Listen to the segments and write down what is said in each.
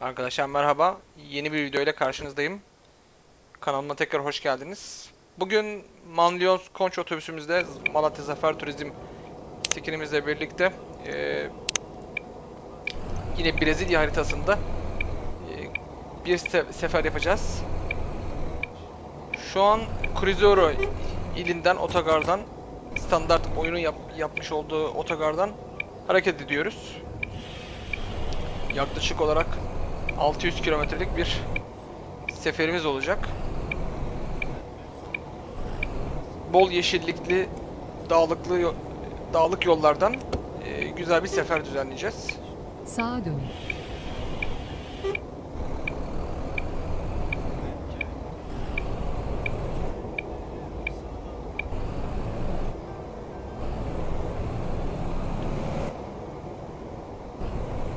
Arkadaşlar merhaba. Yeni bir video ile karşınızdayım. Kanalıma tekrar hoş geldiniz. Bugün Manlyons Konç otobüsümüzde Malatya Zafer Turizm skinimizle birlikte eee, yine Brezilya haritasında eee, bir se- sefer yapacağız. Şu an Cruzeiro ilinden, otogardan standart oyunun yap- yapmış olduğu otogardan hareket ediyoruz. Yaklaşık olarak 600 kilometrelik bir seferimiz olacak. Bol yeşillikli, dağlıklı dağlık yollardan e, güzel bir sefer düzenleyeceğiz. Sağa dönün.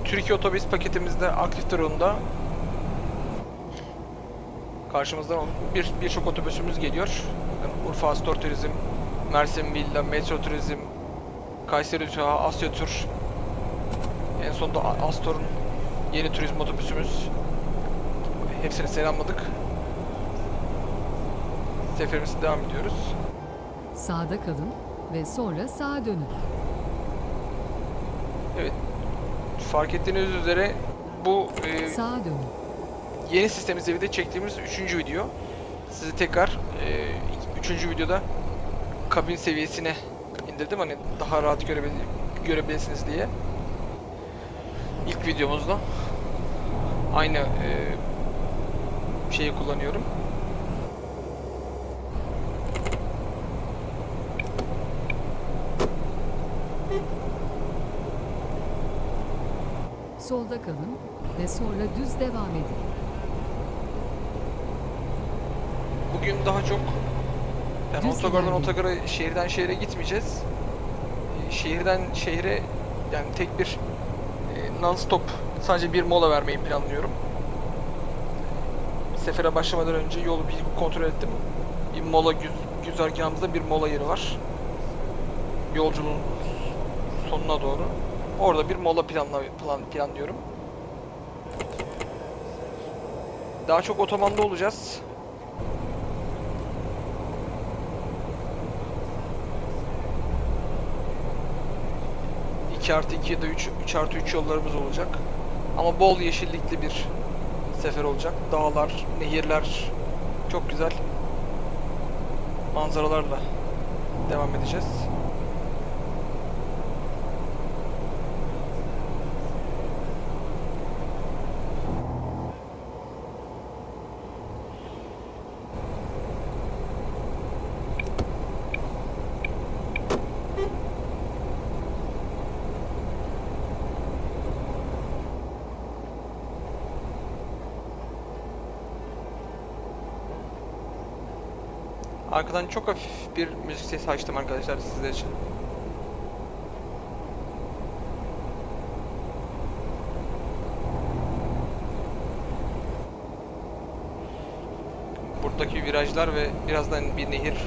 Türkiye otobüs paketimizde aktif durumda. Karşımızdan bir birçok otobüsümüz geliyor. Yani Urfa Astor Turizm, Mersin Villa, Metro Turizm, Kayseri Uçağı, Asya Tur. En sonunda Astor'un yeni turizm otobüsümüz. Hepsini selamladık. Seferimize devam ediyoruz. Sağda kalın ve sonra sağa dönün. Evet. Fark ettiğiniz üzere bu e, yeni sistemimizle birlikte çektiğimiz üçüncü video. Sizi tekrar e, üçüncü videoda kabin seviyesine indirdim hani daha rahat görebil görebilirsiniz diye. İlk videomuzda aynı e, şeyi kullanıyorum. Solda kalın ve sonra düz devam edin. Bugün daha çok yani Düz otogardan otogara, şehirden şehire gitmeyeceğiz. Ee, Şehirden şehre yani tek bir e, non-stop sadece bir mola vermeyi planlıyorum. Sefere başlamadan önce yolu bir kontrol ettim. Bir mola güz güzergahımızda bir mola yeri var. Yolculuğun sonuna doğru. Orada bir mola planla plan, planlıyorum. Daha çok otomanda olacağız. 2 artı 2 ya da 3, 3 artı 3 yollarımız olacak. Ama bol yeşillikli bir sefer olacak. Dağlar, nehirler çok güzel manzaralarla devam edeceğiz. Arkadan çok hafif bir müzik sesi açtım arkadaşlar sizler için. Buradaki virajlar ve birazdan bir nehir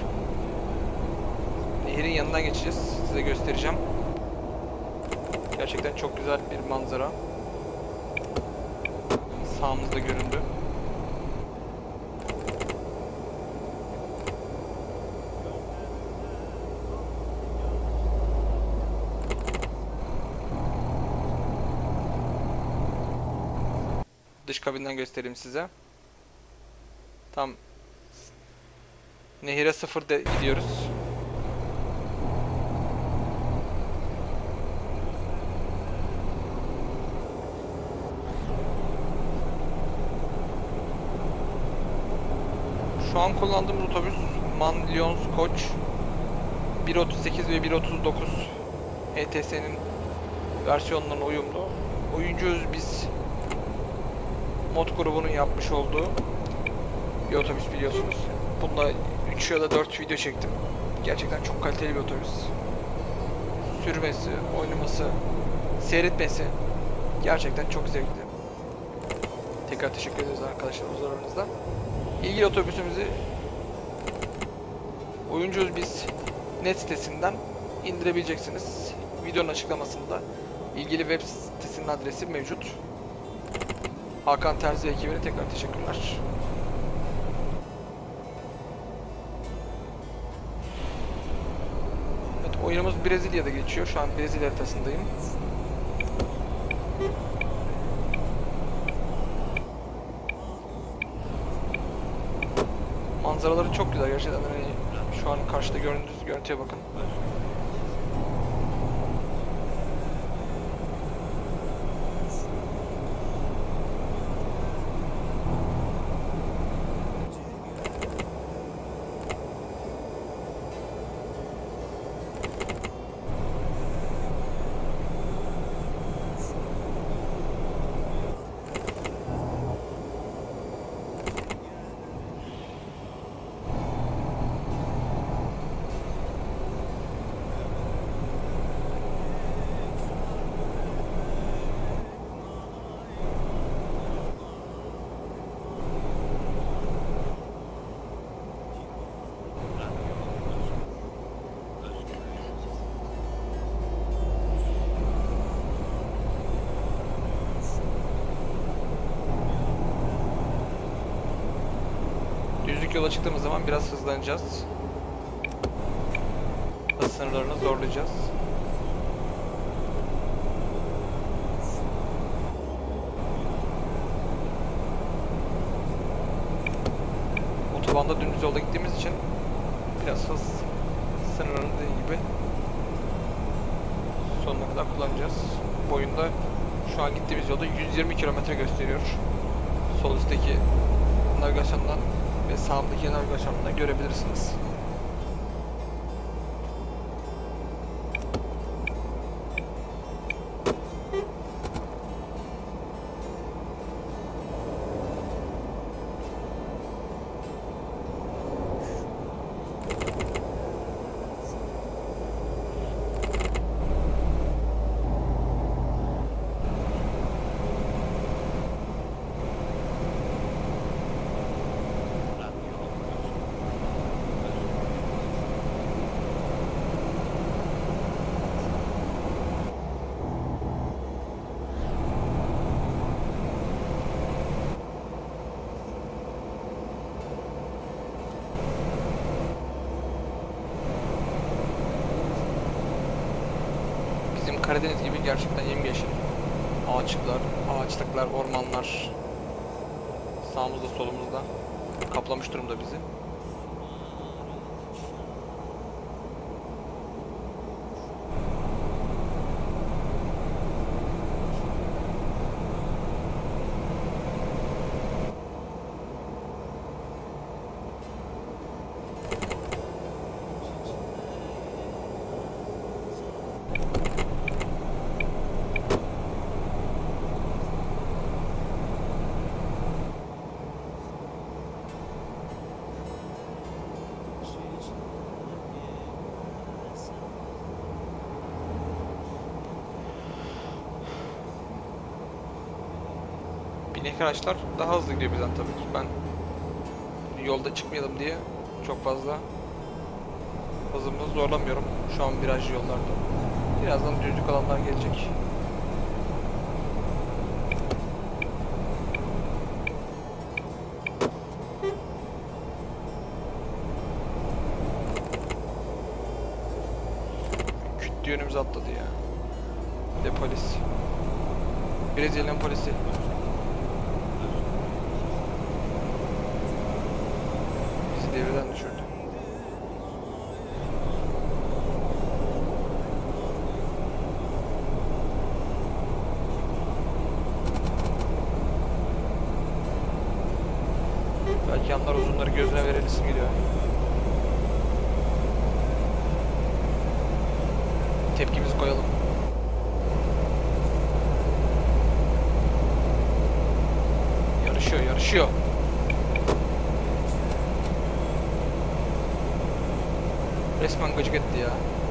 nehirin yanından geçeceğiz. Size göstereceğim. Gerçekten çok güzel bir manzara. Sağımızda göründü. Dış kabinden göstereyim size. Tam nehire sıfır de gidiyoruz. Şu an kullandığımız otobüs Man Lyons Koç 1.38 ve 1.39 ETS'nin versiyonlarına uyumlu. Oyuncuyuz biz mod grubunun yapmış olduğu bir otobüs biliyorsunuz. Bunda 3 ya da 4 video çektim. Gerçekten çok kaliteli bir otobüs. Sürmesi, oynaması, seyretmesi gerçekten çok zevkli. Tekrar teşekkür ederiz arkadaşlar huzurlarınızda. İlgili otobüsümüzü oyuncuyuz biz net sitesinden indirebileceksiniz. Videonun açıklamasında ilgili web sitesinin adresi mevcut. Hakan Terzi ekibine tekrar teşekkürler. Evet, oyunumuz Brezilya'da geçiyor. Şu an Brezilya haritasındayım. Manzaraları çok güzel gerçekten. Hani şu an karşıda gördüğünüz görüntüye bakın. Düzlük yola çıktığımız zaman biraz hızlanacağız. Hız sınırlarını zorlayacağız. Otobanda dümdüz yolda gittiğimiz için biraz hız sınırlarını dediğim gibi sonuna kadar kullanacağız. Boyunda şu an gittiğimiz yolda 120 kilometre gösteriyor. Sol üstteki navigasyondan ve sağımdaki navigasyondan görebilirsiniz. Bizim Karadeniz gibi gerçekten yemyeşil. Ağaçlıklar, ağaçlıklar, ormanlar sağımızda solumuzda kaplamış durumda bizi. Araçlar daha hızlı gidiyor bizden tabii ki. Ben yolda çıkmayalım diye çok fazla hızımı zorlamıyorum. Şu an virajlı yollarda. Birazdan düzlük alanlar gelecek. Yeah.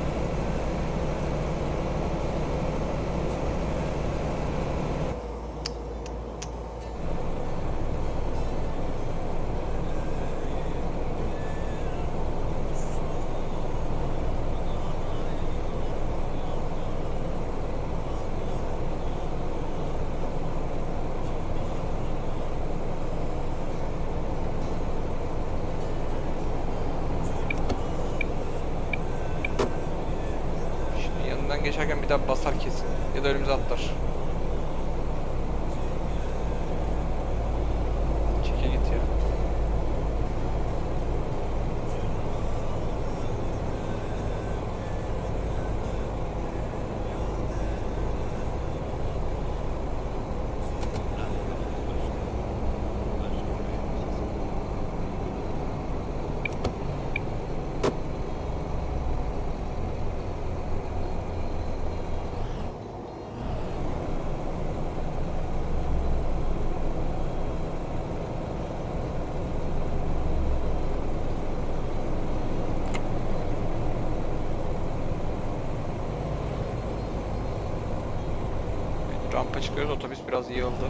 Çıkıyoruz. Otobüs biraz yığıldı.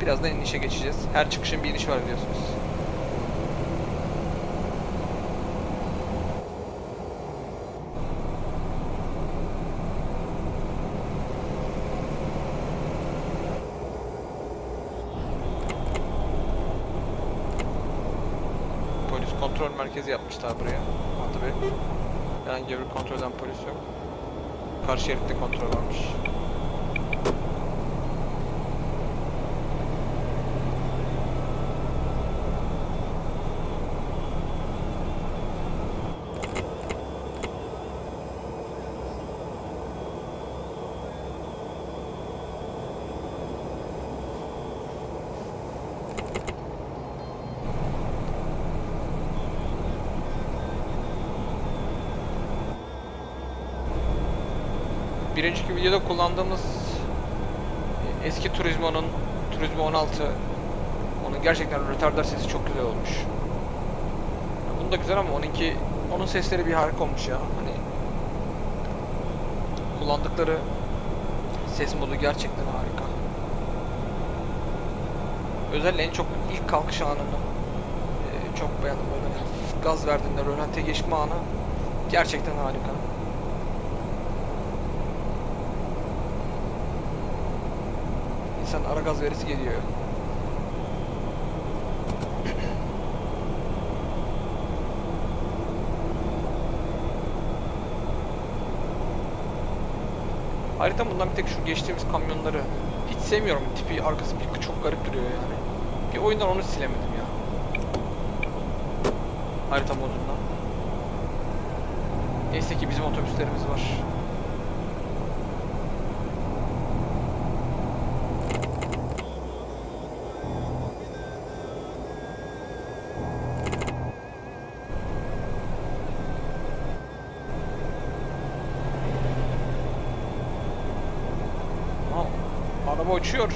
Birazdan inişe geçeceğiz. Her çıkışın bir iniş var biliyorsunuz. Polis kontrol merkezi yapmışlar buraya. Herhangi kontrol eden polis yok. Karşı şeritte kontrol varmış. Bir önceki videoda kullandığımız eski Turismo'nun Turismo 16 onun gerçekten retardar sesi çok güzel olmuş. Ya Bunun da güzel ama onunki onun sesleri bir harika olmuş ya. Hani kullandıkları ses modu gerçekten harika. Özellikle en çok ilk kalkış anını e, çok beğendim böyle gaz verdiğinde rölante geçme anı gerçekten harika. İnsan ara gaz verisi geliyor. Harita bundan bir tek şu geçtiğimiz kamyonları hiç sevmiyorum. Tipi arkası bir çok garip duruyor yani. Bir oyundan onu silemedim ya. Harita modundan. Neyse ki bizim otobüslerimiz var. Aa, araba uçuyor.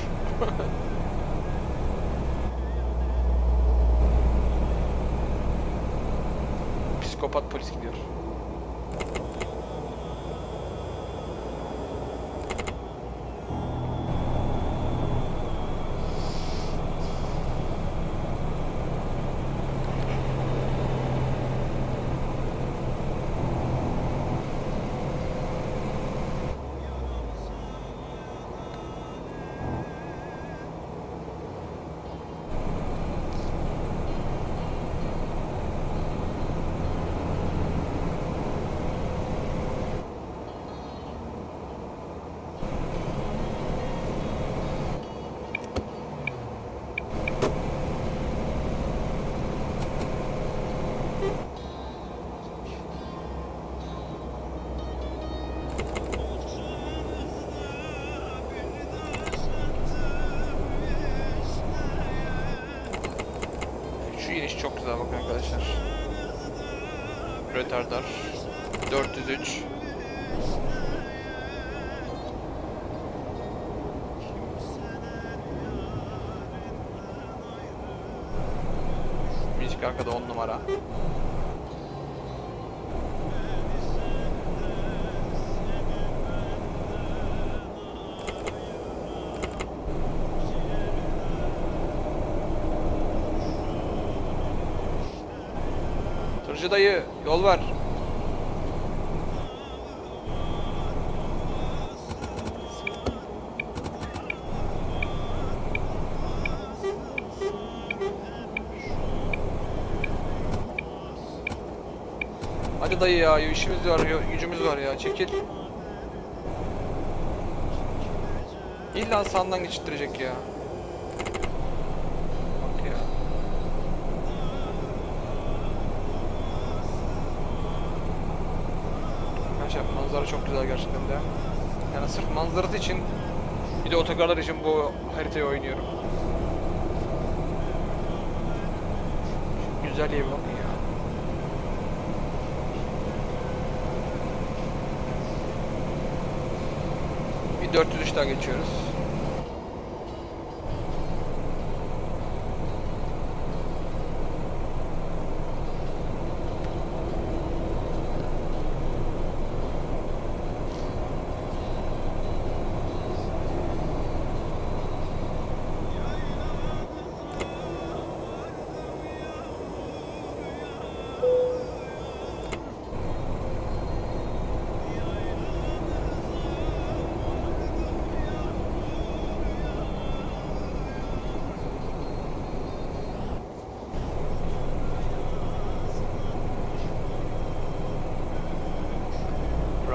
Psikopat polis gidiyor. Şu iniş çok güzel bakın arkadaşlar. Retardar 403 Müzik arkada 10 numara. Tırcı dayı yol ver. Hadi dayı ya işimiz var gücümüz var ya çekil. İlla sandan geçittirecek ya. Bak ya. Arkadaşlar manzara çok güzel gerçekten de. Yani sırf manzarası için bir de otogarlar için bu haritayı oynuyorum. Şu güzelliğe bak. 403'ten geçiyoruz.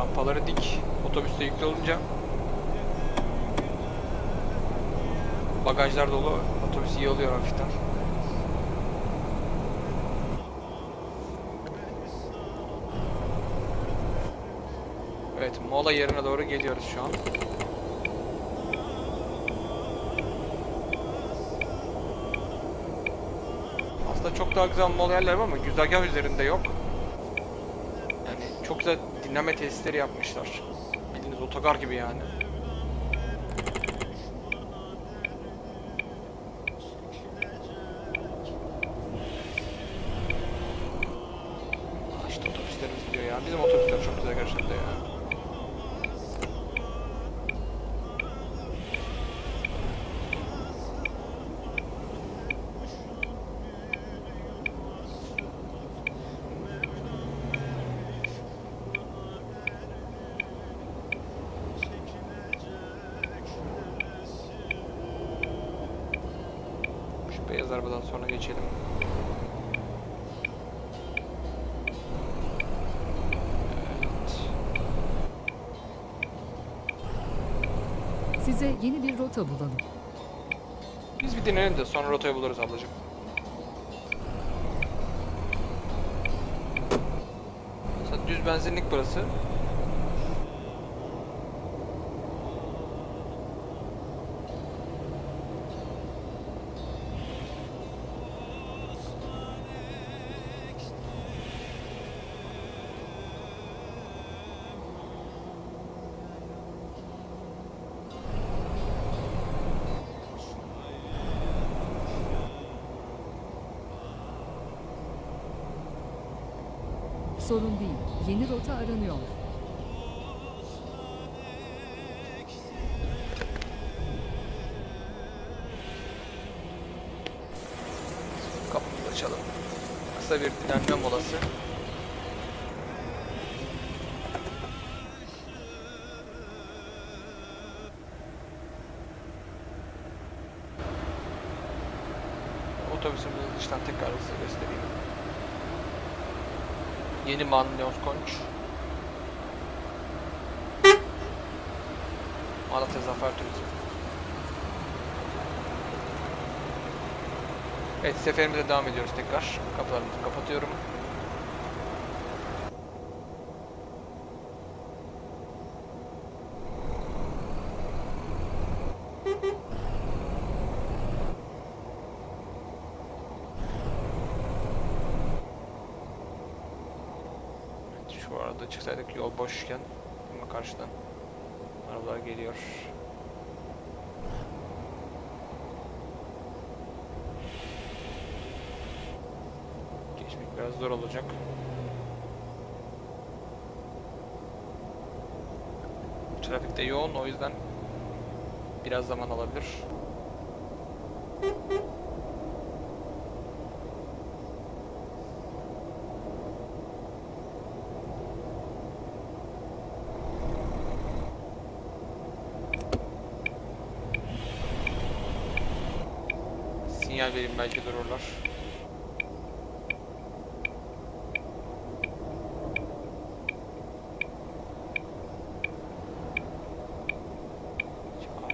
Rampaları dik. Otobüste yüklü olunca bagajlar dolu. Otobüs iyi oluyor hafiften. Evet, mola yerine doğru geliyoruz şu an. Aslında çok daha güzel mola yerler var ama güzergah üzerinde yok. Yani çok güzel dinleme tesisleri yapmışlar. Bildiğiniz otogar gibi yani. Aa, İşte otobüslerimiz gidiyor ya. Bizim otobüsler çok güzel gerçekten de ya. Arabadan sonra geçelim. Size yeni bir rota bulalım. Biz bir dinlenelim de sonra rotayı buluruz ablacığım. Mesela düz benzinlik burası. Sorun değil. Yeni rota aranıyor. Yeni Manlyons Konç. Malatya Zafer Turizm. Evet seferimize devam ediyoruz tekrar. Kapılarımızı kapatıyorum. Evet, şu arada çıksaydık yol boşken ama karşıdan arabalar geliyor. Geçmek biraz zor olacak. Trafikte yoğun o yüzden biraz zaman alabilir. alayım belki dururlar.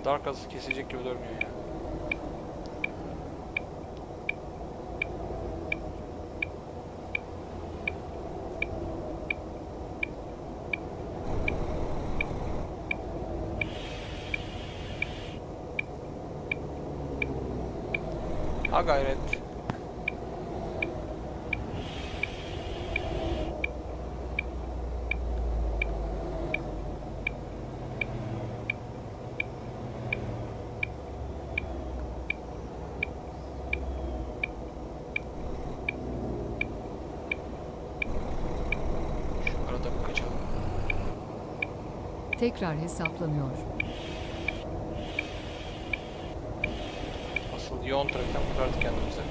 Dar kazı kesecek gibi durmuyor ya. Yani. Ha gayret. Tekrar hesaplanıyor. Yoğun trafikten kurtardık kendimizi.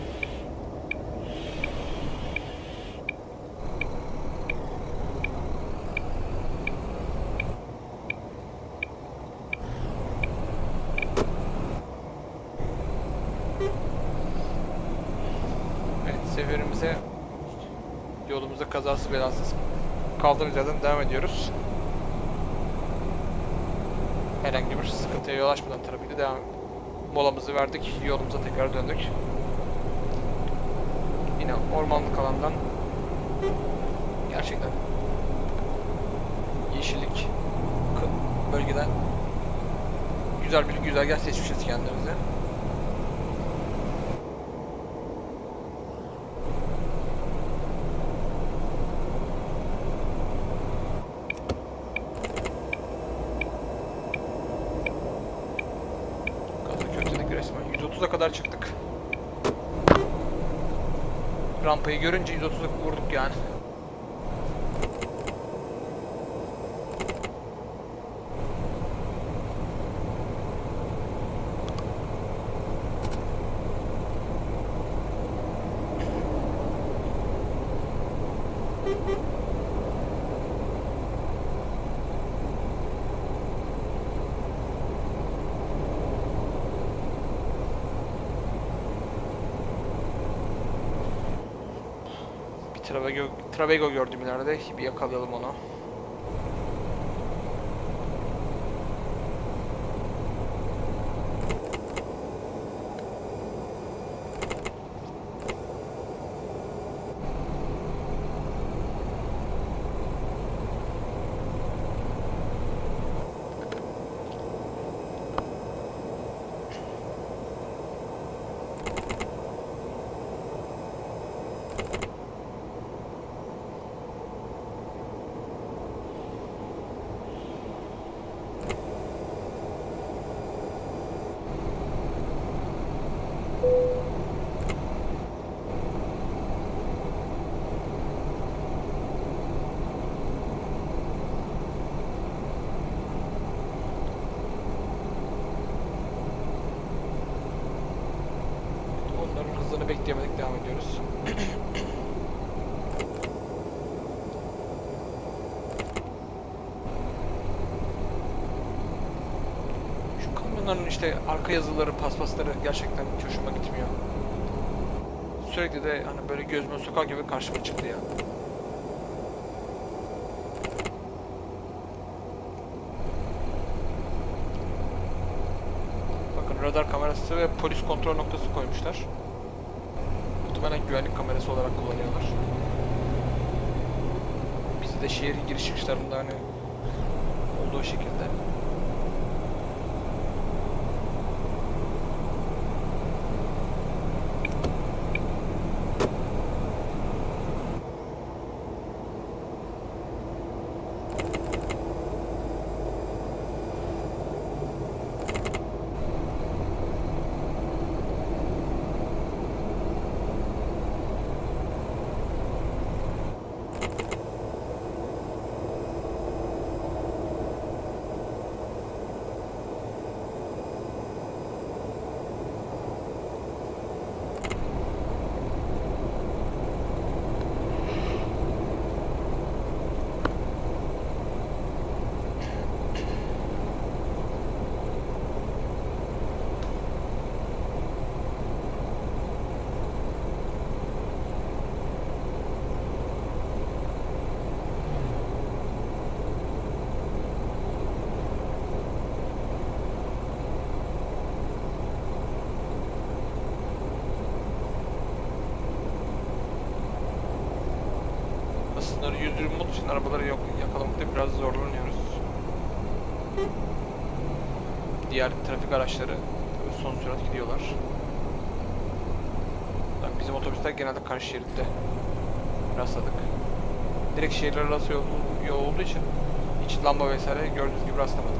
Evet, seferimize yolumuza kazasız belasız kaldığımız yerden devam ediyoruz. Herhangi bir sıkıntıya yol açmadan trafikte devam molamızı verdik. Yolumuza tekrar döndük. Yine ormanlık alandan gerçekten yeşillik bölgeden güzel bir güzergah seçmişiz kendimize. Görünce 130'a vurduk yani. Bir Travego, Travego gördüm ileride. Bir yakalayalım onu. Onların hızını bekleyemedik. Devam ediyoruz. Şu kamyonların işte arka yazıları, paspasları gerçekten hiç hoşuma gitmiyor. Sürekli de hani böyle gözüme sokar gibi karşıma çıktı ya. Bakın radar kamerası ve polis kontrol noktası koymuşlar. Muhtemelen güvenlik kamerası olarak kullanıyorlar. Bizi de şehrin giriş çıkışlarında hani olduğu şekilde. İçin arabaları yok yakalamakta biraz zorlanıyoruz. Diğer trafik araçları son sürat gidiyorlar. Bizim otobüsler genelde karşı şeritte rastladık. Direkt şehirler arası yol, yol olduğu için hiç lamba vesaire gördüğünüz gibi rastlamadık.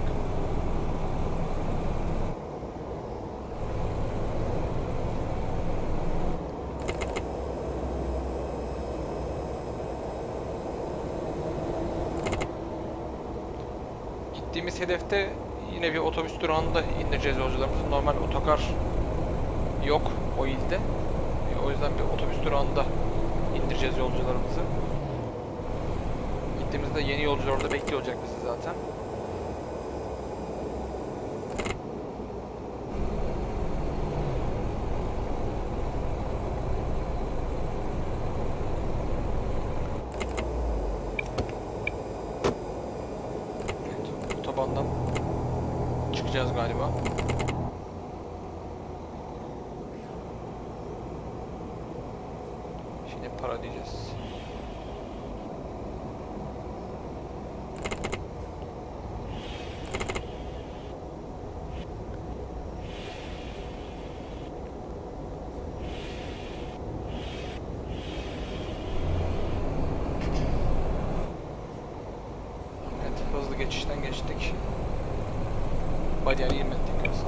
Gittiğimiz hedefte yine bir otobüs durağında indireceğiz yolcularımızı. Normal otokar yok o ilde. E, O yüzden bir otobüs durağında indireceğiz yolcularımızı. Gittiğimizde yeni yolcular orada bekliyor olacak bizi zaten.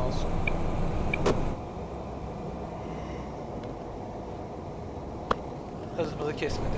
Olsun. Hızımızı kesmedi.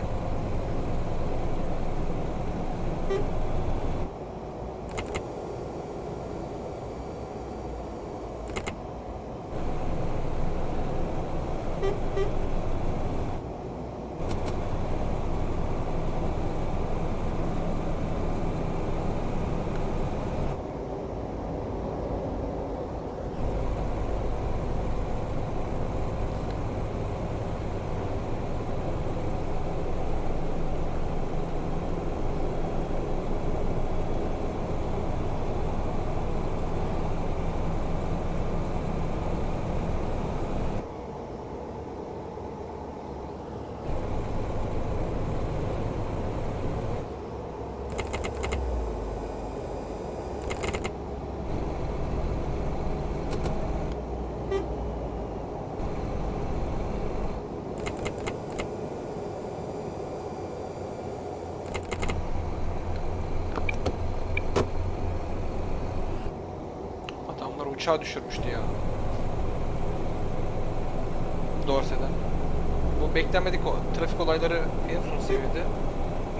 Uçağı düşürmüştü ya. Dorsey'den. Bu beklenmedik o trafik olayları en son seviyede.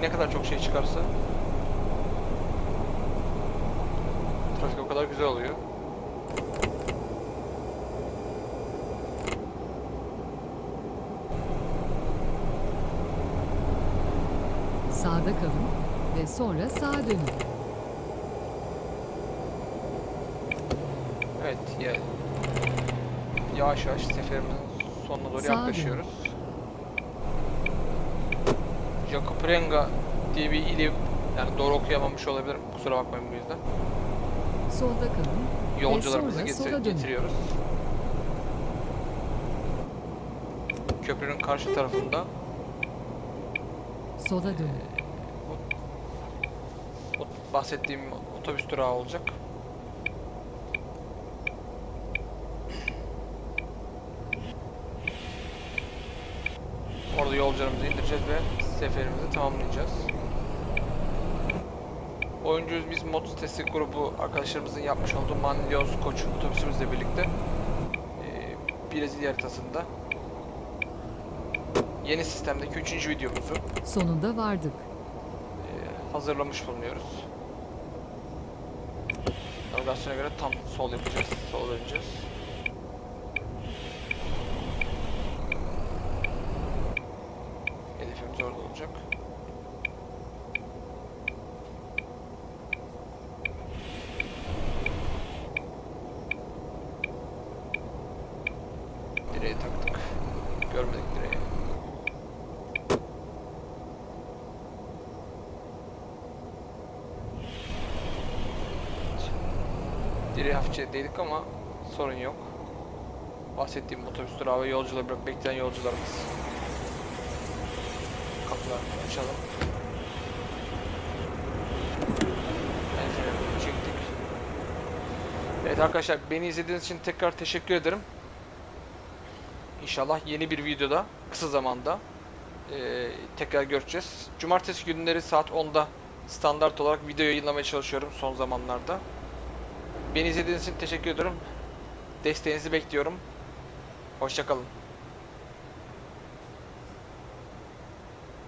Ne kadar çok şey çıkarsa trafik o kadar güzel oluyor. Sağda kalın ve sonra sağa dönün. Evet ya yavaş yavaş seferimizin sonuna doğru yaklaşıyoruz. Jakoprenga diye bir ili yani doğru okuyamamış olabilirim. Kusura bakmayın bu yüzden. Solda kalın Yolcularımızı getir- getiriyoruz. Köprünün karşı tarafında sola dönün. o bahsettiğim otobüs durağı olacak. Orada indireceğiz ve seferimizi tamamlayacağız. Oyuncuyuz biz mod sitesi grubu arkadaşlarımızın yapmış olduğu Manlios Koç otobüsümüzle birlikte eee, Brezilya haritasında yeni sistemdeki 3. videomuzu Sonunda vardık. eee, hazırlamış bulunuyoruz. Navigasyona göre tam sol yapacağız, sol döneceğiz. Hedefimiz orada olacak. Direğe taktık. Görmedik direği. Direğe hafifçe değdik ama sorun yok. Bahsettiğim otobüs durağı ve yolcuları bırak bekleyen yolcularımız konuşalım. Pencereden çektik. Evet arkadaşlar beni izlediğiniz için tekrar teşekkür ederim. İnşallah yeni bir videoda kısa zamanda e, tekrar göreceğiz. Cumartesi günleri saat 10'da standart olarak video yayınlamaya çalışıyorum son zamanlarda. Beni izlediğiniz için teşekkür ediyorum. Desteğinizi bekliyorum. Hoşçakalın.